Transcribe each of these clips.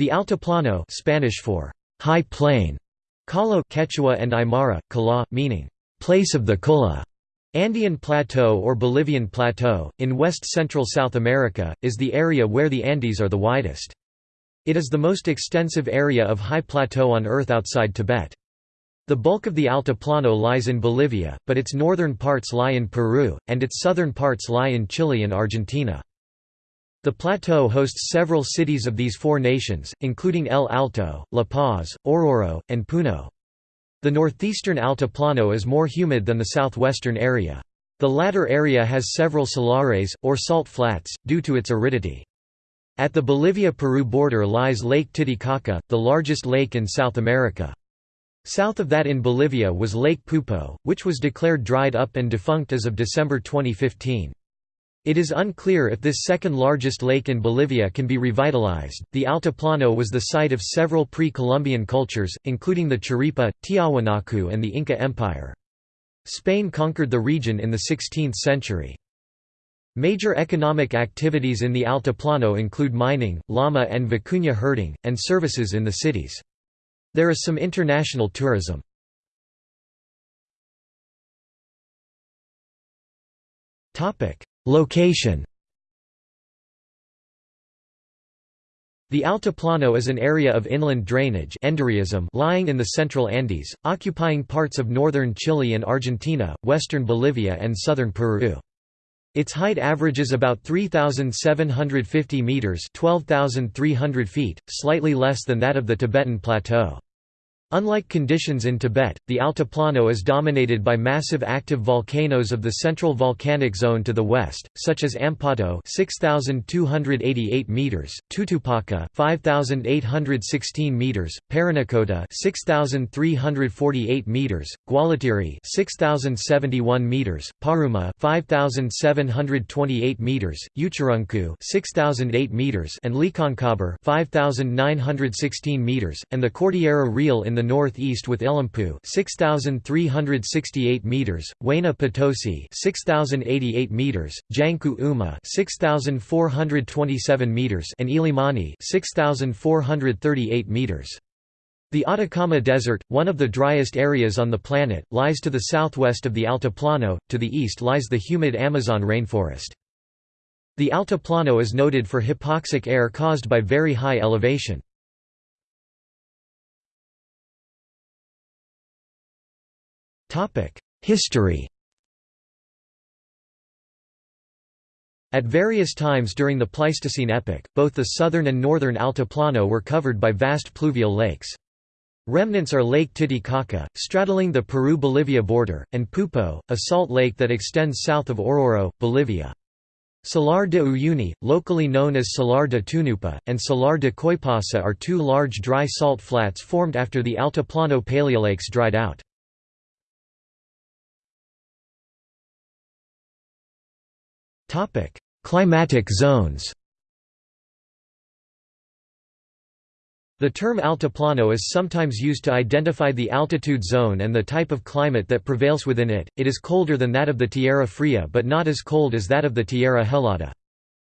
The Altiplano Spanish for high plain, Kalo Quechua and Aymara, Kala, meaning place of the Qulla, Andean Plateau or Bolivian Plateau, in west-central South America, is the area where the Andes are the widest. It is the most extensive area of high plateau on Earth outside Tibet. The bulk of the Altiplano lies in Bolivia, but its northern parts lie in Peru, and its southern parts lie in Chile and Argentina. The plateau hosts several cities of these four nations, including El Alto, La Paz, Oruro, and Puno. The northeastern Altiplano is more humid than the southwestern area. The latter area has several salares, or salt flats, due to its aridity. At the Bolivia–Peru border lies Lake Titicaca, the largest lake in South America. South of that in Bolivia was Lake Poopó, which was declared dried up and defunct as of December 2015. It is unclear if this second largest lake in Bolivia can be revitalized. The Altiplano was the site of several pre Columbian cultures, including the Chiripa, Tiahuanacu, and the Inca Empire. Spain conquered the region in the 16th century. Major economic activities in the Altiplano include mining, llama and vicuña herding, and services in the cities. There is some international tourism. Topic: Location The Altiplano is an area of inland drainage lying in the central Andes, occupying parts of northern Chile and Argentina, western Bolivia and southern Peru. Its height averages about 3,750 metres 12,300 feet, slightly less than that of the Tibetan Plateau. Unlike conditions in Tibet, the Altiplano is dominated by massive active volcanoes of the central volcanic zone to the west, such as Ampato 6288 meters, Tutupaca 5816 meters, Parinacota 6348 meters, Guallatiri 6071 meters, Paruma 5728 meters, Uturunku 6008 meters and Licancabur 5916 meters, and the Cordillera Real in the the northeast with Illampu 6368 meters, Huayna Potosi 6088 meters, Jancu Uma 6427 meters and Illimani 6438 meters. The Atacama Desert, one of the driest areas on the planet, lies to the southwest of the Altiplano, to the east lies the humid Amazon rainforest. The Altiplano is noted for hypoxic air caused by very high elevation. History At various times during the Pleistocene epoch, both the southern and northern Altiplano were covered by vast pluvial lakes. Remnants are Lake Titicaca, straddling the Peru-Bolivia border, and Poopó, a salt lake that extends south of Oruro, Bolivia. Salar de Uyuni, locally known as Salar de Tunupa, and Salar de Coipasa are two large dry salt flats formed after the Altiplano paleolakes dried out. Topic: Climatic zones. The term altiplano is sometimes used to identify the altitude zone and the type of climate that prevails within it. It is colder than that of the Tierra Fria but not as cold as that of the Tierra Helada.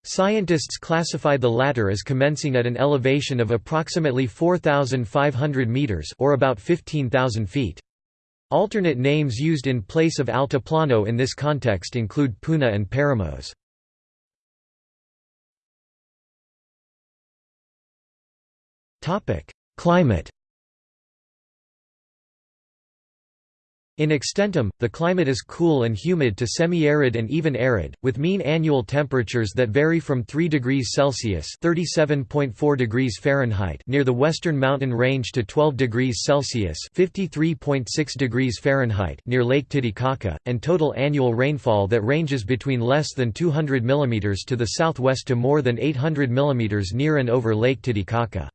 Scientists classify the latter as commencing at an elevation of approximately 4,500 meters or about 15,000 feet. Alternate names used in place of altiplano in this context include Puna and Paramos. Climate In extentum, the climate is cool and humid to semi-arid and even arid, with mean annual temperatures that vary from 3 degrees Celsius (37.4 degrees Fahrenheit) near the western mountain range to 12 degrees Celsius (53.6 degrees Fahrenheit) near Lake Titicaca, and total annual rainfall that ranges between less than 200 mm to the southwest to more than 800 mm near and over Lake Titicaca.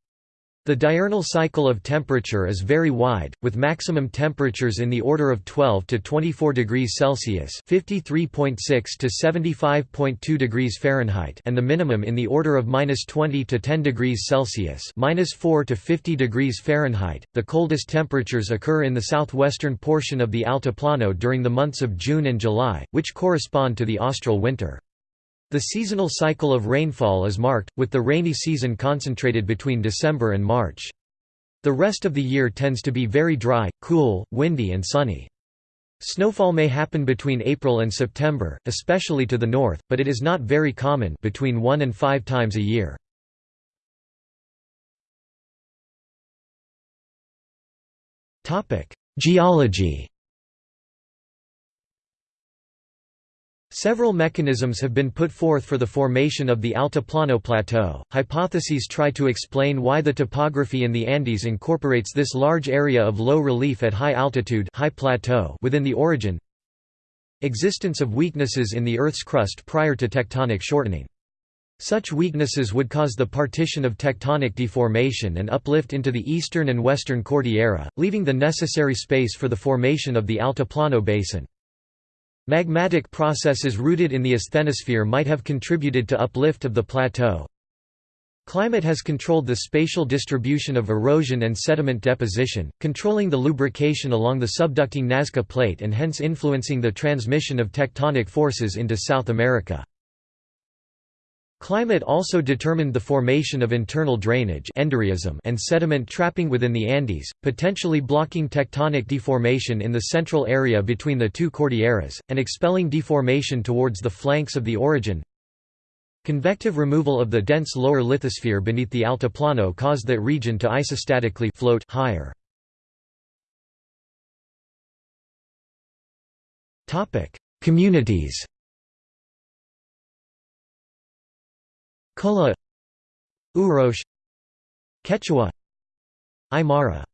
The diurnal cycle of temperature is very wide, with maximum temperatures in the order of 12 to 24 degrees Celsius (53.6 to 75.2 degrees Fahrenheit) and the minimum in the order of -20 to 10 degrees Celsius (-4 to 50 degrees Fahrenheit). The coldest temperatures occur in the southwestern portion of the Altiplano during the months of June and July, which correspond to the austral winter. The seasonal cycle of rainfall is marked, with the rainy season concentrated between December and March. The rest of the year tends to be very dry, cool, windy and sunny. Snowfall may happen between April and September, especially to the north, but it is not very common between one and five times a year. Geology Several mechanisms have been put forth for the formation of the Altiplano Plateau. Hypotheses try to explain why the topography in the Andes incorporates this large area of low relief at high altitude high plateau within the orogen. Existence of weaknesses in the Earth's crust prior to tectonic shortening. Such weaknesses would cause the partition of tectonic deformation and uplift into the eastern and western Cordillera, leaving the necessary space for the formation of the Altiplano Basin. Magmatic processes rooted in the asthenosphere might have contributed to uplift of the plateau. Climate has controlled the spatial distribution of erosion and sediment deposition, controlling the lubrication along the subducting Nazca Plate and hence influencing the transmission of tectonic forces into South America. Climate also determined the formation of internal drainage and sediment trapping within the Andes, potentially blocking tectonic deformation in the central area between the two Cordilleras, and expelling deformation towards the flanks of the orogen. Convective removal of the dense lower lithosphere beneath the altiplano caused that region to isostatically float higher. Communities Kula Urosh Quechua Aymara.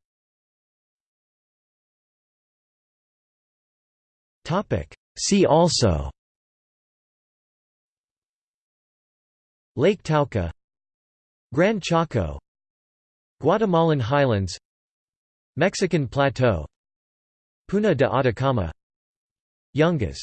See also. Lake Tauca Gran Chaco Guatemalan Highlands Mexican Plateau Puna de Atacama Yungas